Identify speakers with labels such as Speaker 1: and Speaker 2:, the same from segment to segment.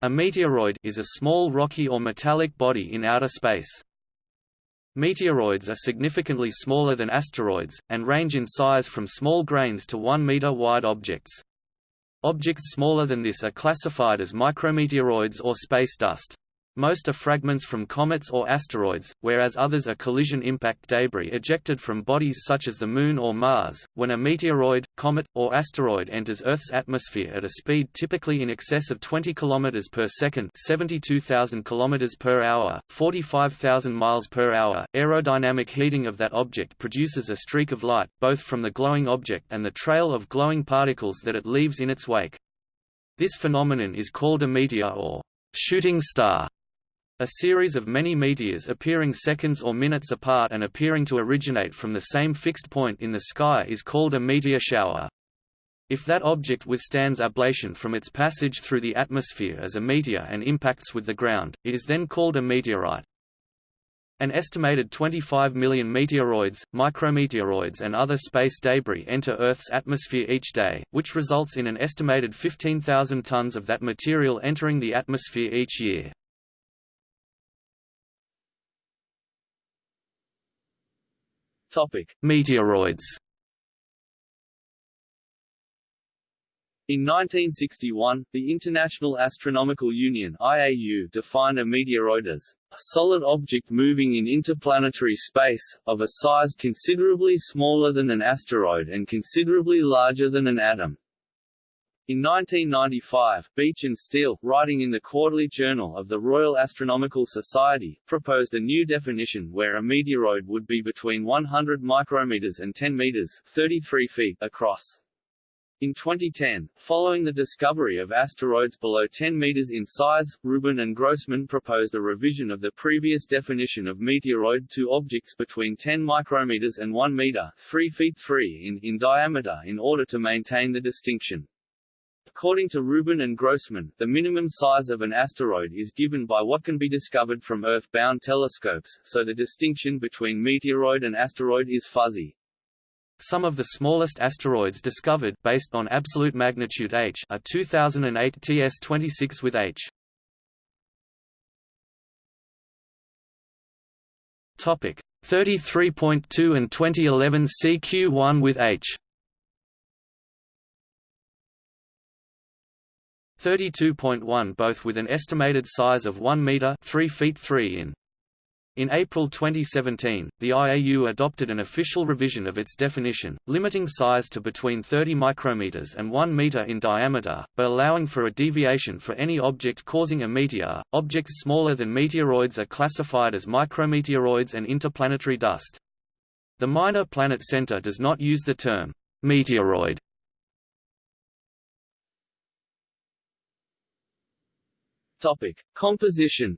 Speaker 1: A meteoroid is a small rocky or metallic body in outer space. Meteoroids are significantly smaller than asteroids, and range in size from small grains to 1 meter wide objects. Objects smaller than this are classified as micrometeoroids or space dust. Most are fragments from comets or asteroids, whereas others are collision impact debris ejected from bodies such as the Moon or Mars. When a meteoroid, comet, or asteroid enters Earth's atmosphere at a speed typically in excess of 20 km per second, 72,000 km per hour, 45,000 miles per hour, aerodynamic heating of that object produces a streak of light, both from the glowing object and the trail of glowing particles that it leaves in its wake. This phenomenon is called a meteor or shooting star. A series of many meteors appearing seconds or minutes apart and appearing to originate from the same fixed point in the sky is called a meteor shower. If that object withstands ablation from its passage through the atmosphere as a meteor and impacts with the ground, it is then called a meteorite. An estimated 25 million meteoroids, micrometeoroids and other space debris enter Earth's atmosphere each day, which results in an estimated 15,000 tons of that material entering the atmosphere each year.
Speaker 2: Topic:
Speaker 1: Meteoroids.
Speaker 2: In 1961, the International Astronomical Union (IAU) defined a meteoroid as a solid object moving in interplanetary space, of a size considerably smaller than an asteroid and considerably larger than an atom. In 1995, Beech and Steel, writing in the Quarterly Journal of the Royal Astronomical Society, proposed a new definition where a meteoroid would be between 100 micrometers and 10 meters 33 feet across. In 2010, following the discovery of asteroids below 10 meters in size, Rubin and Grossman proposed a revision of the previous definition of meteoroid to objects between 10 micrometers and 1 meter 3 feet 3 in, in diameter in order to maintain the distinction. According to Rubin and Grossman, the minimum size of an asteroid is given by what can be discovered from Earth-bound telescopes, so the distinction between meteoroid and asteroid is fuzzy.
Speaker 1: Some of the smallest asteroids discovered based on absolute magnitude H are 2008 TS26 with H. Topic 33.2 and 2011 CQ1 with H. 32.1 both with an estimated size of 1 meter 3 feet 3 in. In April 2017, the IAU adopted an official revision of its definition, limiting size to between 30 micrometers and 1 meter in diameter, but allowing for a deviation for any object causing a meteor. Objects smaller than meteoroids are classified as micrometeoroids and interplanetary dust. The Minor Planet Center does not use the term meteoroid
Speaker 2: Topic: Composition.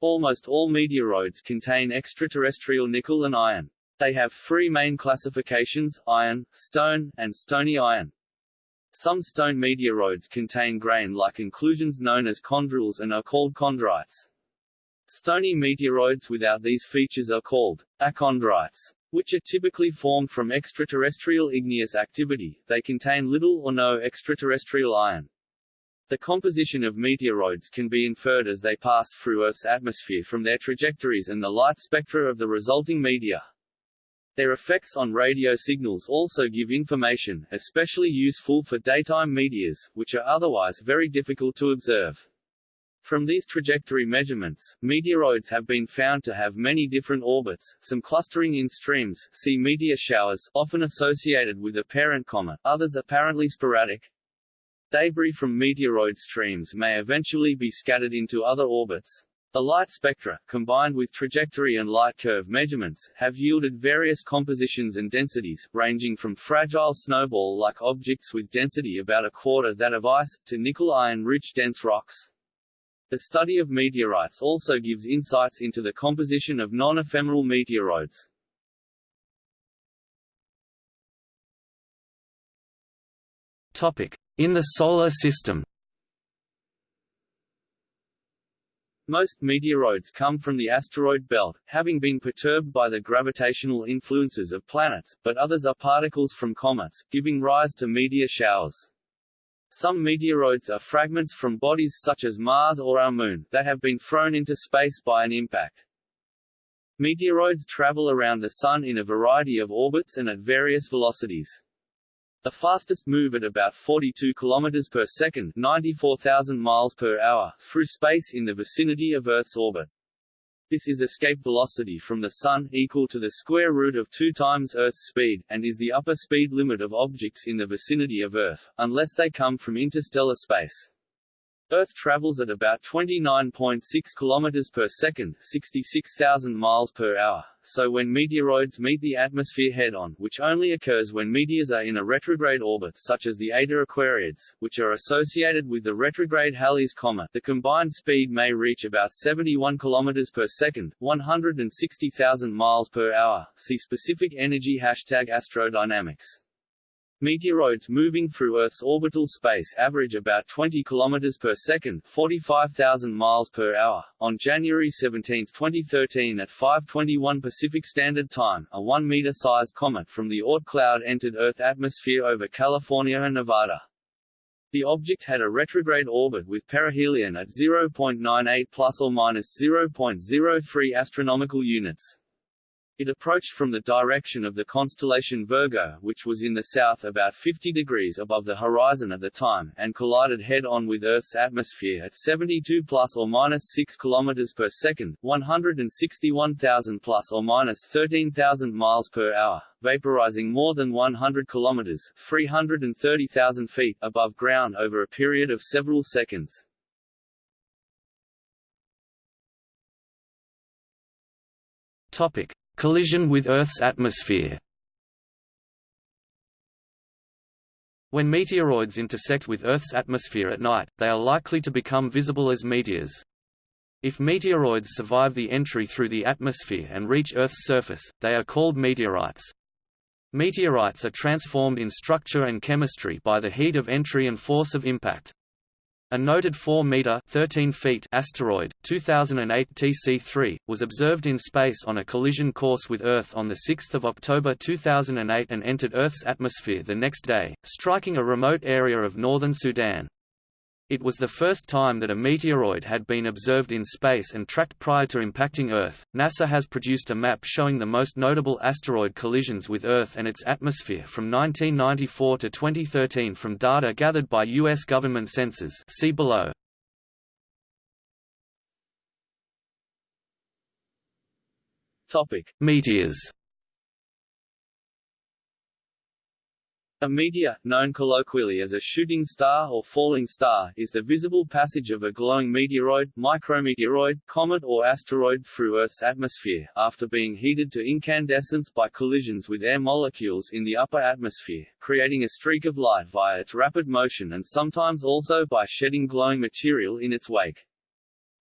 Speaker 2: Almost all meteoroids contain extraterrestrial nickel and iron. They have three main classifications, iron, stone, and stony iron. Some stone meteoroids contain grain-like inclusions known as chondrules and are called chondrites. Stony meteoroids without these features are called achondrites which are typically formed from extraterrestrial igneous activity, they contain little or no extraterrestrial iron. The composition of meteoroids can be inferred as they pass through Earth's atmosphere from their trajectories and the light spectra of the resulting meteor. Their effects on radio signals also give information, especially useful for daytime meteors, which are otherwise very difficult to observe. From these trajectory measurements, meteoroids have been found to have many different orbits, some clustering in streams see meteor showers often associated with a parent comet, others apparently sporadic. Debris from meteoroid streams may eventually be scattered into other orbits. The light spectra, combined with trajectory and light curve measurements, have yielded various compositions and densities, ranging from fragile snowball-like objects with density about a quarter that of ice, to nickel-iron-rich dense rocks. The study of meteorites also gives insights into the composition of non-ephemeral meteoroids.
Speaker 1: Topic: In the solar system.
Speaker 2: Most meteoroids come from the asteroid belt, having been perturbed by the gravitational influences of planets, but others are particles from comets, giving rise to meteor showers. Some meteoroids are fragments from bodies such as Mars or our Moon, that have been thrown into space by an impact. Meteoroids travel around the Sun in a variety of orbits and at various velocities. The fastest move at about 42 km per second 94,000 miles per hour through space in the vicinity of Earth's orbit. This is escape velocity from the Sun, equal to the square root of 2 times Earth's speed, and is the upper speed limit of objects in the vicinity of Earth, unless they come from interstellar space. Earth travels at about 29.6 km per second 66,000 miles per hour, so when meteoroids meet the atmosphere head-on which only occurs when meteors are in a retrograde orbit such as the Eta Aquariids, which are associated with the retrograde Halley's Comet the combined speed may reach about 71 km per second 160,000 miles per hour, see specific energy hashtag astrodynamics. Meteoroids moving through Earth's orbital space average about 20 km per second 45,000 miles per hour. On January 17, 2013 at 5.21 Pacific Standard Time, a 1-meter-sized comet from the Oort cloud entered Earth atmosphere over California and Nevada. The object had a retrograde orbit with perihelion at 0.98 plus or minus 0.03 astronomical units. It approached from the direction of the constellation Virgo which was in the south about 50 degrees above the horizon at the time, and collided head-on with Earth's atmosphere at 72 plus or minus 6 km per second 161,000 plus or minus 13,000 miles per hour, vaporizing more than 100 km 330,000 feet above ground over a period of several seconds.
Speaker 1: Topic. Collision with Earth's atmosphere When meteoroids intersect with Earth's atmosphere at night, they are likely to become visible as meteors. If meteoroids survive the entry through the atmosphere and reach Earth's surface, they are called meteorites. Meteorites are transformed in structure and chemistry by the heat of entry and force of impact. A noted 4-meter (13 feet) asteroid, 2008 TC3, was observed in space on a collision course with Earth on 6 October 2008 and entered Earth's atmosphere the next day, striking a remote area of northern Sudan. It was the first time that a meteoroid had been observed in space and tracked prior to impacting Earth. NASA has produced a map showing the most notable asteroid collisions with Earth and its atmosphere from 1994 to 2013 from data gathered by U.S. government sensors. See below.
Speaker 2: Topic:
Speaker 1: Meteors.
Speaker 2: A meteor, known colloquially as a shooting star or falling star, is the visible passage of a glowing meteoroid, micrometeoroid, comet or asteroid through Earth's atmosphere, after being heated to incandescence by collisions with air molecules in the upper atmosphere, creating a streak of light via its rapid motion and sometimes also by shedding glowing material in its wake.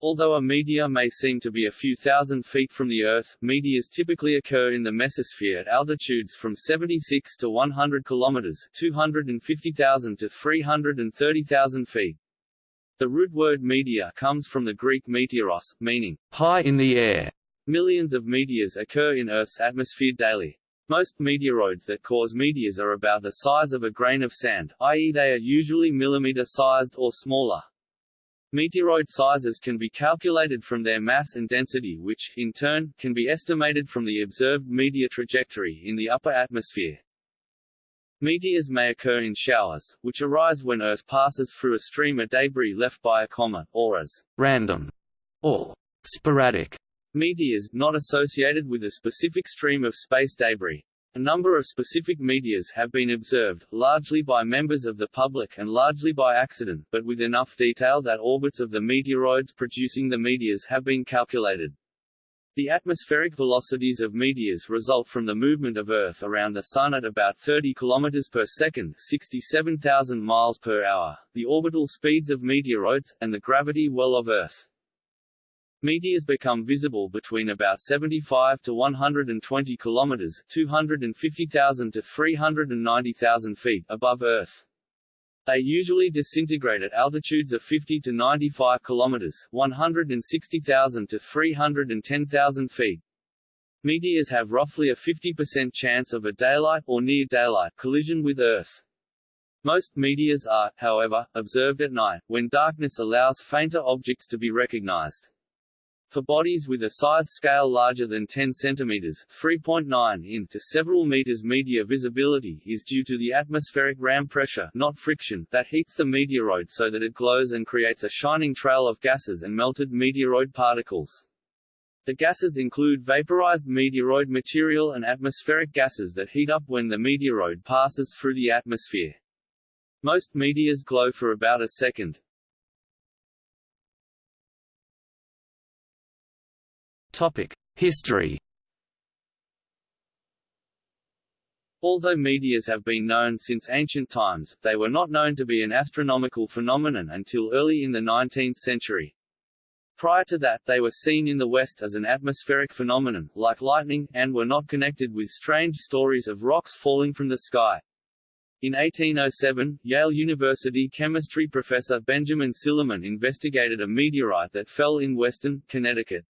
Speaker 2: Although a meteor may seem to be a few thousand feet from the Earth, meteors typically occur in the mesosphere at altitudes from 76 to 100 kilometers 250,000 to 330,000 feet. The root word meteor comes from the Greek meteoros, meaning
Speaker 1: high in the air.
Speaker 2: Millions of meteors occur in Earth's atmosphere daily. Most meteoroids that cause meteors are about the size of a grain of sand, i.e. they are usually millimeter-sized or smaller. Meteoroid sizes can be calculated from their mass and density which, in turn, can be estimated from the observed meteor trajectory in the upper atmosphere. Meteors may occur in showers, which arise when Earth passes through a stream of debris left by a comet, or as
Speaker 1: random or sporadic
Speaker 2: meteors, not associated with a specific stream of space debris. A number of specific meteors have been observed, largely by members of the public and largely by accident, but with enough detail that orbits of the meteoroids producing the meteors have been calculated. The atmospheric velocities of meteors result from the movement of Earth around the Sun at about 30 km per second 67,000 miles per hour, the orbital speeds of meteoroids, and the gravity well of Earth. Meteors become visible between about 75 to 120 kilometers (250,000 to 390,000 feet) above Earth. They usually disintegrate at altitudes of 50 to 95 kilometers (160,000 to 310,000 feet). Meteors have roughly a 50% chance of a daylight or near daylight collision with Earth. Most meteors are, however, observed at night, when darkness allows fainter objects to be recognized. For bodies with a size scale larger than 10 cm 3.9 in to several meters meteor visibility is due to the atmospheric ram pressure not friction that heats the meteoroid so that it glows and creates a shining trail of gases and melted meteoroid particles. The gases include vaporized meteoroid material and atmospheric gases that heat up when the meteoroid passes through the atmosphere. Most meteors glow for about a second.
Speaker 1: History.
Speaker 2: Although meteors have been known since ancient times, they were not known to be an astronomical phenomenon until early in the 19th century. Prior to that, they were seen in the West as an atmospheric phenomenon, like lightning, and were not connected with strange stories of rocks falling from the sky. In 1807, Yale University chemistry professor Benjamin Silliman investigated a meteorite that fell in Weston, Connecticut.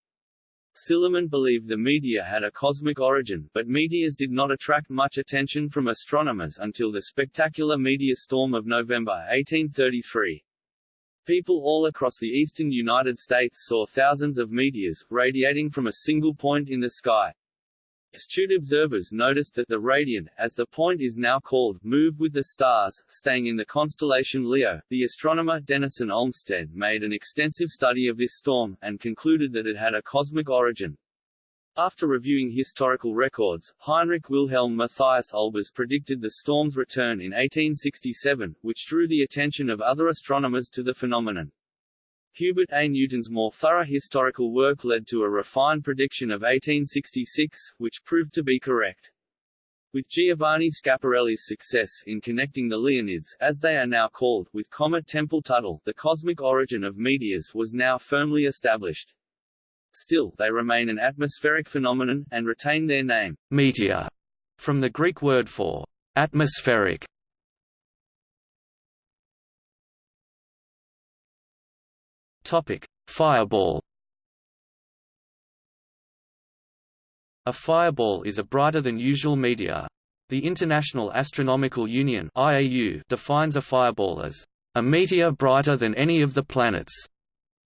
Speaker 2: Silliman believed the meteor had a cosmic origin, but meteors did not attract much attention from astronomers until the spectacular meteor storm of November 1833. People all across the eastern United States saw thousands of meteors, radiating from a single point in the sky. Astute observers noticed that the radiant, as the point is now called, moved with the stars, staying in the constellation Leo. The astronomer Denison Olmsted made an extensive study of this storm, and concluded that it had a cosmic origin. After reviewing historical records, Heinrich Wilhelm Matthias Olbers predicted the storm's return in 1867, which drew the attention of other astronomers to the phenomenon. Hubert A. Newton's more thorough historical work led to a refined prediction of 1866, which proved to be correct. With Giovanni Schiaparelli's success in connecting the Leonids, as they are now called, with Comet Tempel-Tuttle, the cosmic origin of meteors was now firmly established. Still, they remain an atmospheric phenomenon, and retain their name,
Speaker 1: meteor, from the Greek word for atmospheric. Topic: Fireball. A fireball is a brighter than usual meteor. The International Astronomical Union (IAU) defines a fireball as a meteor brighter than any of the planets,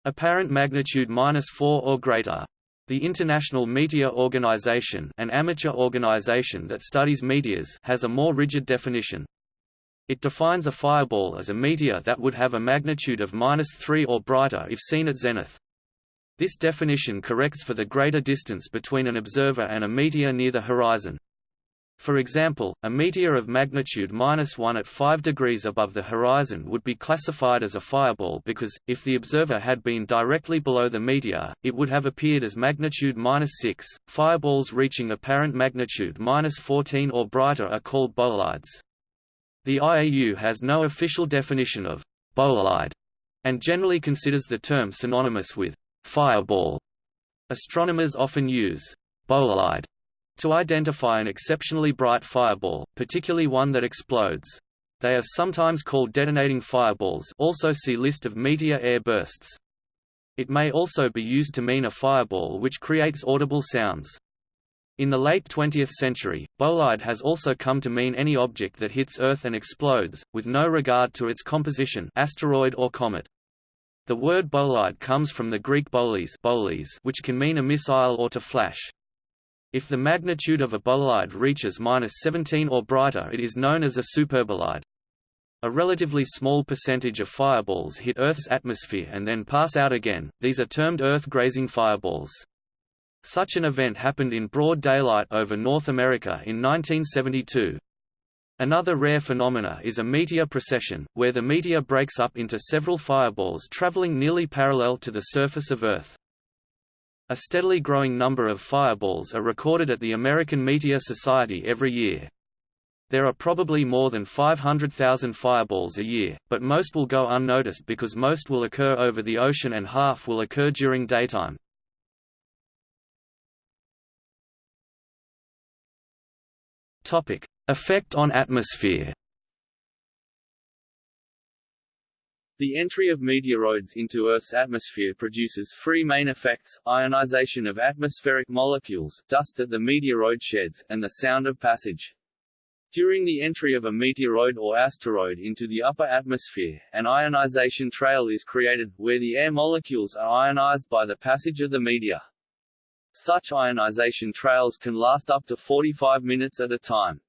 Speaker 1: apparent magnitude -4 or greater. The International Meteor Organization, an amateur organization that studies meteors, has a more rigid definition. It defines a fireball as a meteor that would have a magnitude of -3 or brighter if seen at zenith. This definition corrects for the greater distance between an observer and a meteor near the horizon. For example, a meteor of magnitude -1 at 5 degrees above the horizon would be classified as a fireball because, if the observer had been directly below the meteor, it would have appeared as magnitude -6. Fireballs reaching apparent magnitude -14 or brighter are called bolides. The IAU has no official definition of bolide and generally considers the term synonymous with fireball. Astronomers often use bolide to identify an exceptionally bright fireball, particularly one that explodes. They are sometimes called detonating fireballs also see list of meteor air bursts. It may also be used to mean a fireball which creates audible sounds. In the late 20th century, bolide has also come to mean any object that hits Earth and explodes, with no regard to its composition asteroid or comet. The word bolide comes from the Greek boles which can mean a missile or to flash. If the magnitude of a bolide reaches -17 or brighter it is known as a superbolide. A relatively small percentage of fireballs hit Earth's atmosphere and then pass out again, these are termed Earth-grazing fireballs. Such an event happened in broad daylight over North America in 1972. Another rare phenomena is a meteor procession, where the meteor breaks up into several fireballs traveling nearly parallel to the surface of Earth. A steadily growing number of fireballs are recorded at the American Meteor Society every year. There are probably more than 500,000 fireballs a year, but most will go unnoticed because most will occur over the ocean and half will occur during daytime. Topic: Effect on atmosphere.
Speaker 2: The entry of meteoroids into Earth's atmosphere produces three main effects, ionization of atmospheric molecules, dust that the meteoroid sheds, and the sound of passage. During the entry of a meteoroid or asteroid into the upper atmosphere, an ionization trail is created, where the air molecules are ionized by the passage of the meteor. Such ionization trails can last up to 45 minutes at a time.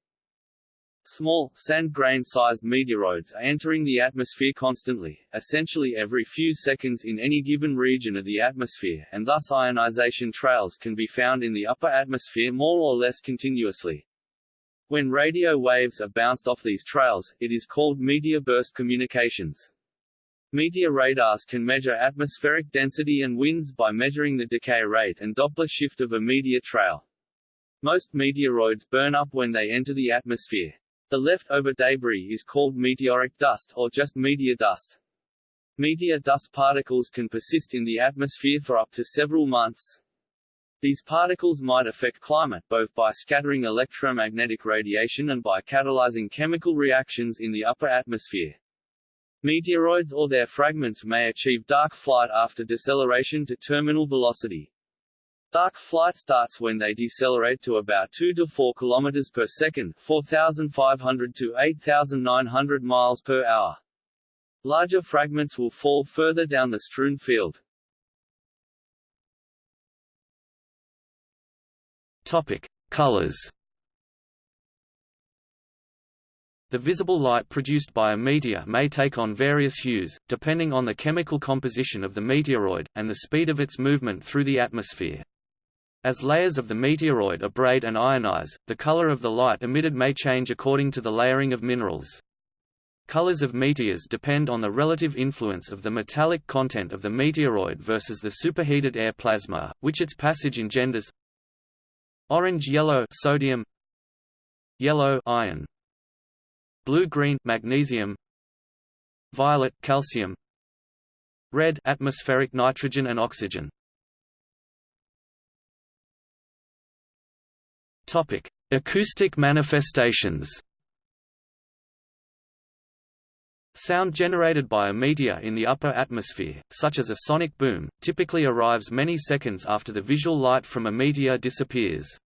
Speaker 2: Small, sand grain-sized meteoroids are entering the atmosphere constantly, essentially every few seconds in any given region of the atmosphere and thus ionization trails can be found in the upper atmosphere more or less continuously. When radio waves are bounced off these trails, it is called meteor burst communications. Meteor radars can measure atmospheric density and winds by measuring the decay rate and Doppler shift of a meteor trail. Most meteoroids burn up when they enter the atmosphere. The leftover debris is called meteoric dust or just meteor dust. Meteor dust particles can persist in the atmosphere for up to several months. These particles might affect climate both by scattering electromagnetic radiation and by catalyzing chemical reactions in the upper atmosphere. Meteoroids or their fragments may achieve dark flight after deceleration to terminal velocity. Dark flight starts when they decelerate to about 2 to 4 km per second 4,500 to 8,900 miles per hour. Larger fragments will fall further down the strewn field.
Speaker 1: Topic: Colors. The visible light produced by a meteor may take on various hues, depending on the chemical composition of the meteoroid, and the speed of its movement through the atmosphere. As layers of the meteoroid abrade and ionize, the color of the light emitted may change according to the layering of minerals. Colors of meteors depend on the relative influence of the metallic content of the meteoroid versus the superheated air plasma, which its passage engenders Orange yellow sodium Yellow iron Blue green magnesium Violet calcium Red atmospheric nitrogen and oxygen Topic Acoustic manifestations Sound generated by a meteor in the upper atmosphere, such as a sonic boom, typically arrives many seconds after the visual light from a meteor disappears.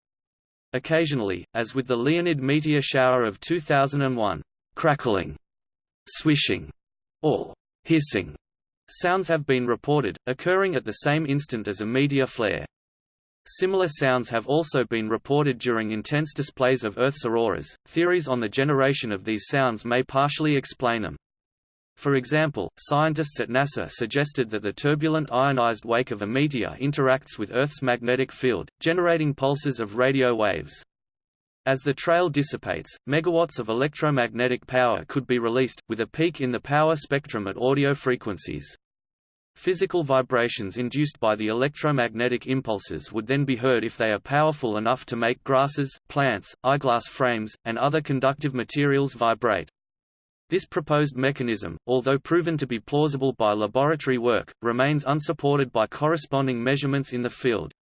Speaker 1: Occasionally, as with the Leonid meteor shower of 2001, crackling, swishing, or hissing sounds have been reported, occurring at the same instant as a meteor flare. Similar sounds have also been reported during intense displays of Earth's auroras. Theories on the generation of these sounds may partially explain them. For example, scientists at NASA suggested that the turbulent ionized wake of a meteor interacts with Earth's magnetic field, generating pulses of radio waves. As the trail dissipates, megawatts of electromagnetic power could be released, with a peak in the power spectrum at audio frequencies. Physical vibrations induced by the electromagnetic impulses would then be heard if they are powerful enough to make grasses, plants, eyeglass frames, and other conductive materials vibrate. This proposed mechanism, although proven to be plausible by laboratory work, remains unsupported by corresponding measurements in the field.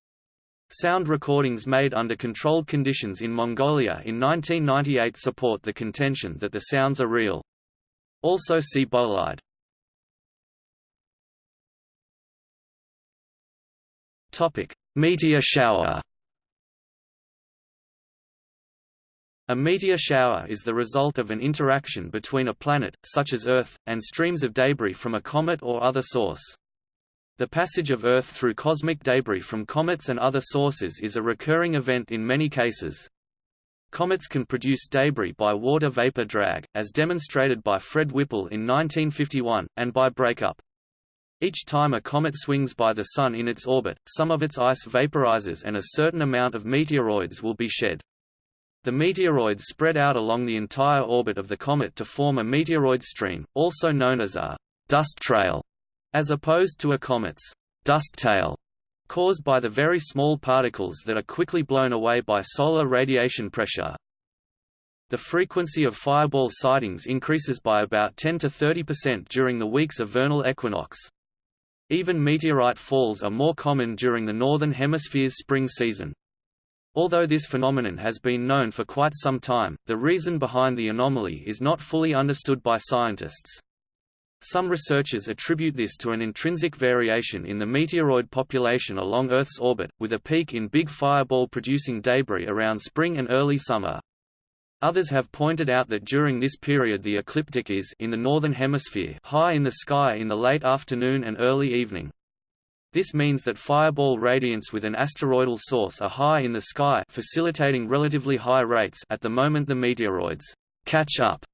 Speaker 1: Sound recordings made under controlled conditions in Mongolia in 1998 support the contention that the sounds are real. Also see bolide. Topic: Meteor shower. A meteor shower is the result of an interaction between a planet, such as Earth, and streams of debris from a comet or other source. The passage of Earth through cosmic debris from comets and other sources is a recurring event in many cases. Comets can produce debris by water vapor drag, as demonstrated by Fred Whipple in 1951, and by breakup. Each time a comet swings by the Sun in its orbit, some of its ice vaporizes and a certain amount of meteoroids will be shed. The meteoroids spread out along the entire orbit of the comet to form a meteoroid stream, also known as a dust trail, as opposed to a comet's dust tail, caused by the very small particles that are quickly blown away by solar radiation pressure. The frequency of fireball sightings increases by about 10 to 30% during the weeks of vernal equinox. Even meteorite falls are more common during the Northern Hemisphere's spring season. Although this phenomenon has been known for quite some time, the reason behind the anomaly is not fully understood by scientists. Some researchers attribute this to an intrinsic variation in the meteoroid population along Earth's orbit, with a peak in big fireball-producing debris around spring and early summer. Others have pointed out that during this period the ecliptic is in the northern hemisphere high in the sky in the late afternoon and early evening. This means that fireball radiance with an asteroidal source are high in the sky facilitating relatively high rates at the moment the meteoroids catch up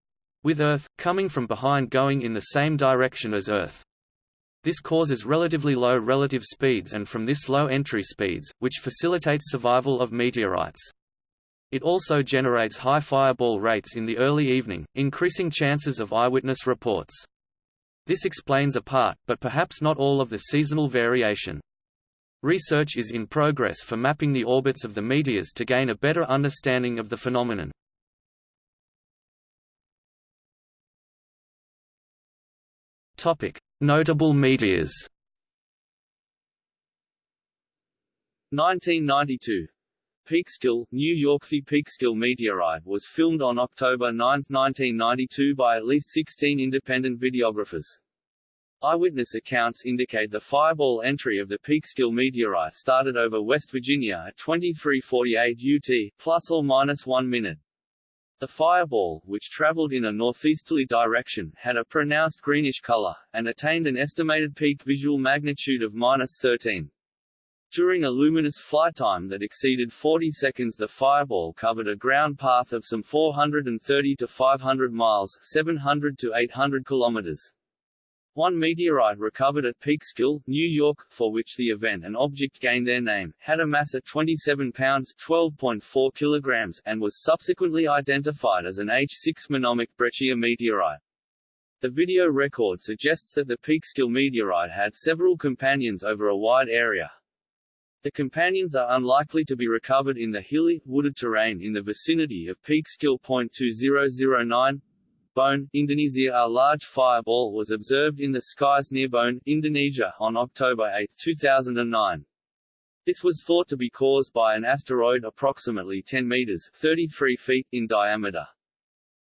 Speaker 1: with Earth, coming from behind going in the same direction as Earth. This causes relatively low relative speeds and from this low entry speeds, which facilitates survival of meteorites. It also generates high fireball rates in the early evening, increasing chances of eyewitness reports. This explains a part, but perhaps not all of the seasonal variation. Research is in progress for mapping the orbits of the meteors to gain a better understanding of the phenomenon. Notable meteors
Speaker 2: 1992 Peekskill, New York The Peekskill meteorite was filmed on October 9, 1992 by at least 16 independent videographers. Eyewitness accounts indicate the fireball entry of the Peekskill meteorite started over West Virginia at 2348 UT, plus or minus one minute. The fireball, which traveled in a northeasterly direction, had a pronounced greenish color, and attained an estimated peak visual magnitude of minus 13. During a luminous flight time that exceeded 40 seconds the Fireball covered a ground path of some 430 to 500 miles 700 to 800 kilometers. One meteorite recovered at Peekskill, New York, for which the event and object gained their name, had a mass of 27 pounds 12.4 kilograms and was subsequently identified as an H6 monomict breccia meteorite. The video record suggests that the Peekskill meteorite had several companions over a wide area, the companions are unlikely to be recovered in the hilly, wooded terrain in the vicinity of Peekskill Point 2009. Bone, Indonesia A large fireball was observed in the skies near Bone, Indonesia, on October 8, 2009. This was thought to be caused by an asteroid approximately 10 meters 33 feet in diameter.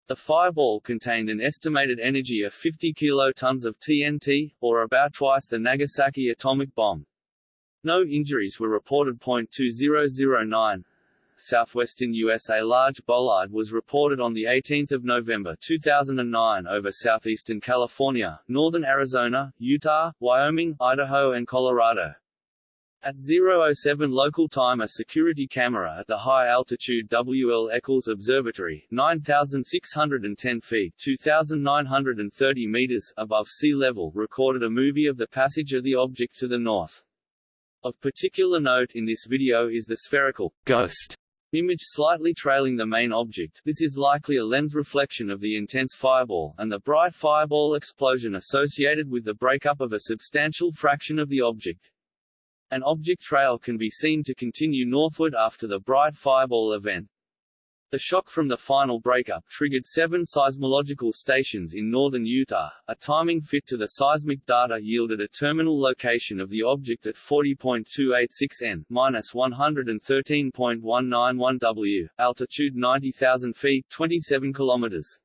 Speaker 2: The fireball contained an estimated energy of 50 kilotons of TNT, or about twice the Nagasaki atomic bomb. No injuries were reported. 2009 Southwestern USA large bolide was reported on 18 November 2009 over southeastern California, northern Arizona, Utah, Wyoming, Idaho and Colorado. At 007 local time a security camera at the high-altitude W. L. Eccles Observatory 9,610 feet 2,930 meters above sea level recorded a movie of the passage of the object to the north. Of particular note in this video is the spherical ghost image slightly trailing the main object this is likely a lens reflection of the intense fireball, and the bright fireball explosion associated with the breakup of a substantial fraction of the object. An object trail can be seen to continue northward after the bright fireball event. The shock from the final breakup triggered seven seismological stations in northern Utah. A timing fit to the seismic data yielded a terminal location of the object at 40.286 n, minus 113.191 w, altitude 90,000 feet, 27 kilometers.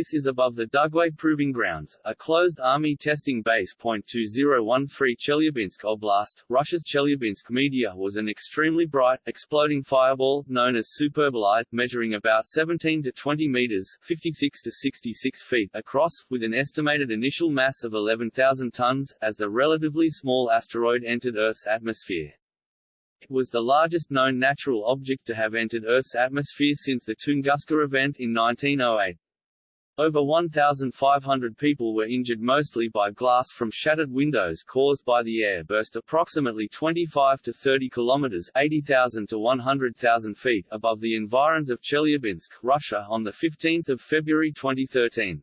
Speaker 2: This is above the Dugway Proving Grounds, a closed Army testing base. 2013 Chelyabinsk Oblast, Russia's Chelyabinsk meteor was an extremely bright, exploding fireball, known as superbolide, measuring about 17 to 20 meters 56 to 66 feet across, with an estimated initial mass of 11,000 tons, as the relatively small asteroid entered Earth's atmosphere. It was the largest known natural object to have entered Earth's atmosphere since the Tunguska event in 1908. Over 1,500 people were injured mostly by glass from shattered windows caused by the air burst approximately 25 to 30 kilometers 80,000 to 100,000 feet above the environs of Chelyabinsk, Russia on 15 February 2013.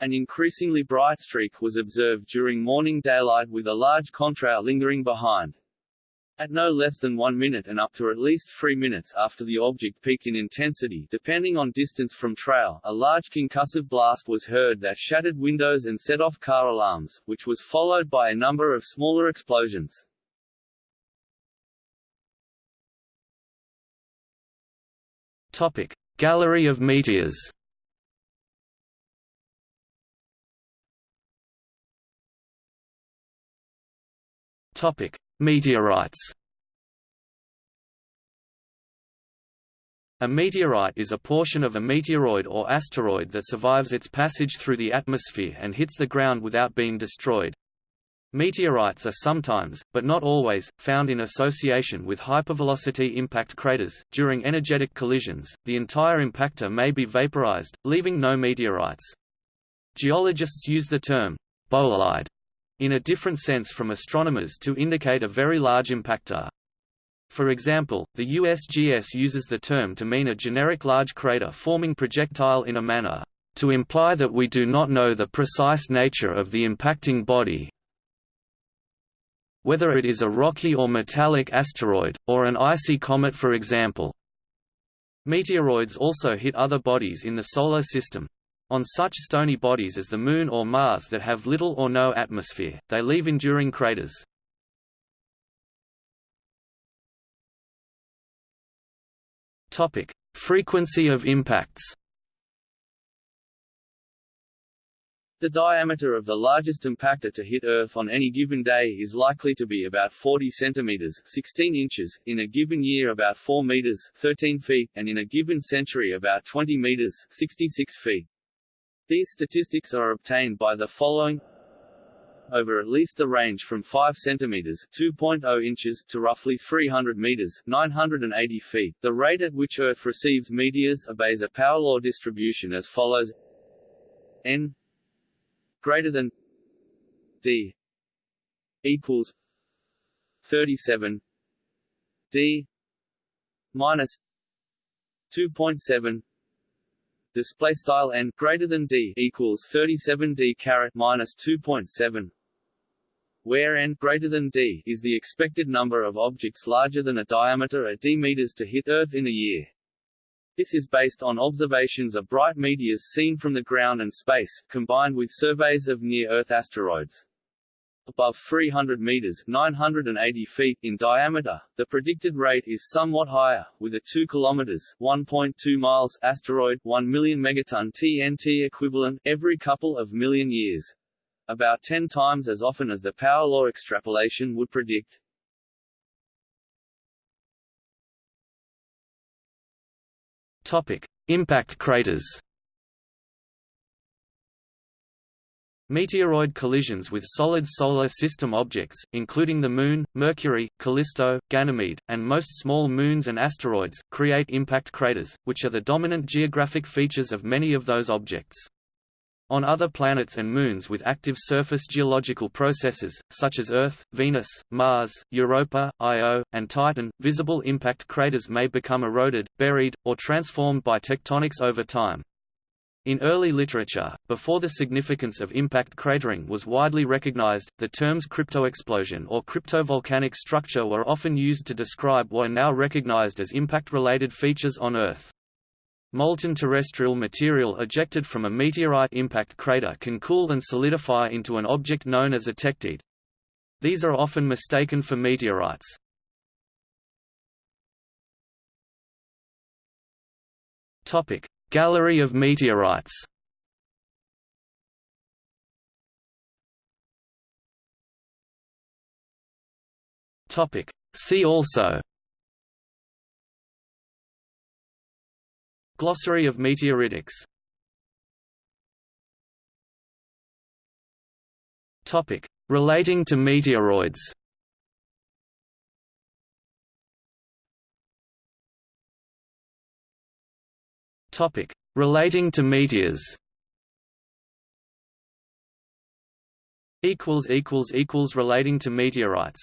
Speaker 2: An increasingly bright streak was observed during morning daylight with a large contrail lingering behind. At no less than one minute and up to at least three minutes after the object peaked in intensity depending on distance from trail, a large concussive blast was heard that shattered windows and set off car alarms, which was followed by a number of smaller explosions.
Speaker 1: Topic. Gallery of meteors Topic: Meteorites A meteorite is a portion of a meteoroid or asteroid that survives its passage through the atmosphere and hits the ground without being destroyed. Meteorites are sometimes, but not always, found in association with hypervelocity impact craters. During energetic collisions, the entire impactor may be vaporized, leaving no meteorites. Geologists use the term bolide in a different sense from astronomers to indicate a very large impactor. For example, the USGS uses the term to mean a generic large crater forming projectile in a manner, to imply that we do not know the precise nature of the impacting body whether it is a rocky or metallic asteroid, or an icy comet for example. Meteoroids also hit other bodies in the Solar System. On such stony bodies as the Moon or Mars that have little or no atmosphere, they leave enduring craters. Topic: Frequency of impacts.
Speaker 2: The diameter of the largest impactor to hit Earth on any given day is likely to be about 40 centimeters 16 inches, in a given year about 4 meters 13 feet, and in a given century about 20 meters 66 feet. These statistics are obtained by the following over at least the range from 5 cm 2.0 inches to roughly 300 meters 980 feet. The rate at which Earth receives meteors obeys a power law distribution as follows n greater than d equals 37 d minus 2.7 display style n greater than d equals 37 d caret minus 2.7 where n greater than d is the expected number of objects larger than a diameter at d meters to hit Earth in a year. This is based on observations of bright meteors seen from the ground and space, combined with surveys of near-Earth asteroids. Above 300 meters 980 feet in diameter, the predicted rate is somewhat higher, with a 2 kilometers 1.2 miles asteroid 1 million megaton TNT equivalent every couple of million years about 10 times as often as the power law extrapolation would predict.
Speaker 1: Topic: Impact craters. Meteoroid collisions with solid Solar System objects, including the Moon, Mercury, Callisto, Ganymede, and most small moons and asteroids, create impact craters, which are the dominant geographic features of many of those objects. On other planets and moons with active surface geological processes, such as Earth, Venus, Mars, Europa, Io, and Titan, visible impact craters may become eroded, buried, or transformed by tectonics over time. In early literature, before the significance of impact cratering was widely recognized, the terms cryptoexplosion or cryptovolcanic structure were often used to describe what are now recognized as impact-related features on Earth. Molten terrestrial material ejected from a meteorite impact crater can cool and solidify into an object known as a tektite. These are often mistaken for meteorites. Topic: Gallery of meteorites. Topic: See also Glossary of meteoritics Topic: Relating to meteoroids. Topic: Relating to meteors. Equals equals equals relating to meteorites.